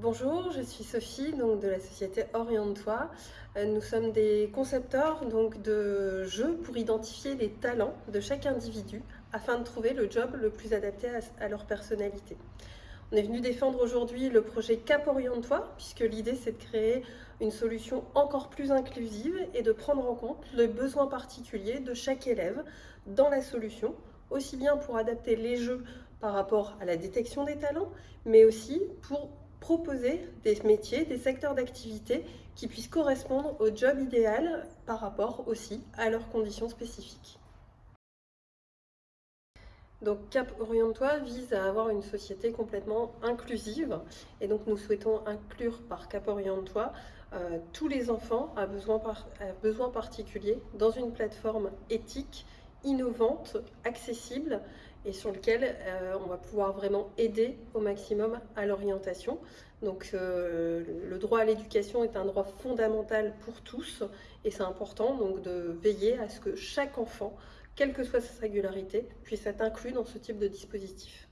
Bonjour, je suis Sophie donc de la société Oriente-toi. Euh, nous sommes des concepteurs donc de jeux pour identifier les talents de chaque individu afin de trouver le job le plus adapté à leur personnalité. On est venu défendre aujourd'hui le projet Cap Oriente-toi puisque l'idée c'est de créer une solution encore plus inclusive et de prendre en compte les besoins particuliers de chaque élève dans la solution, aussi bien pour adapter les jeux par rapport à la détection des talents, mais aussi pour proposer des métiers, des secteurs d'activité qui puissent correspondre au job idéal par rapport aussi à leurs conditions spécifiques. Donc Cap Oriente-toi vise à avoir une société complètement inclusive et donc nous souhaitons inclure par Cap Oriente-toi euh, tous les enfants à besoin, à particuliers dans une plateforme éthique, innovante, accessible et sur lequel euh, on va pouvoir vraiment aider au maximum à l'orientation. Donc euh, le droit à l'éducation est un droit fondamental pour tous et c'est important donc de veiller à ce que chaque enfant, quelle que soit sa singularité, puisse être inclus dans ce type de dispositif.